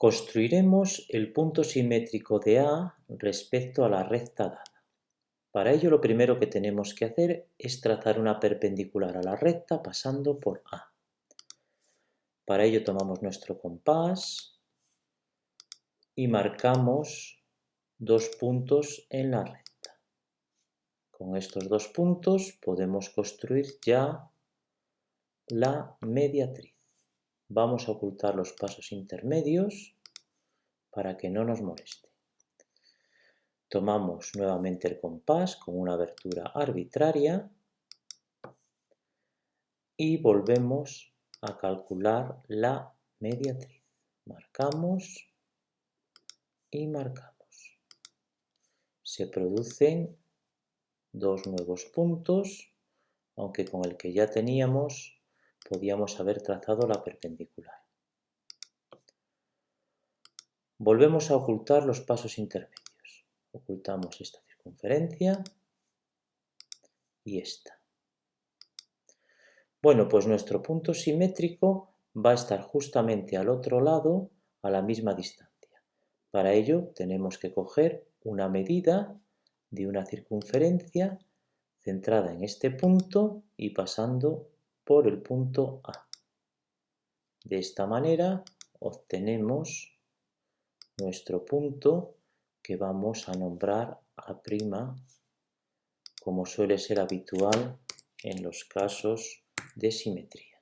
Construiremos el punto simétrico de A respecto a la recta dada. Para ello lo primero que tenemos que hacer es trazar una perpendicular a la recta pasando por A. Para ello tomamos nuestro compás y marcamos dos puntos en la recta. Con estos dos puntos podemos construir ya la mediatriz. Vamos a ocultar los pasos intermedios para que no nos moleste. Tomamos nuevamente el compás con una abertura arbitraria y volvemos a calcular la mediatriz. Marcamos y marcamos. Se producen dos nuevos puntos, aunque con el que ya teníamos podíamos haber trazado la perpendicular. Volvemos a ocultar los pasos intermedios. Ocultamos esta circunferencia y esta. Bueno, pues nuestro punto simétrico va a estar justamente al otro lado a la misma distancia. Para ello tenemos que coger una medida de una circunferencia centrada en este punto y pasando por el punto A. De esta manera obtenemos nuestro punto que vamos a nombrar A', como suele ser habitual en los casos de simetría.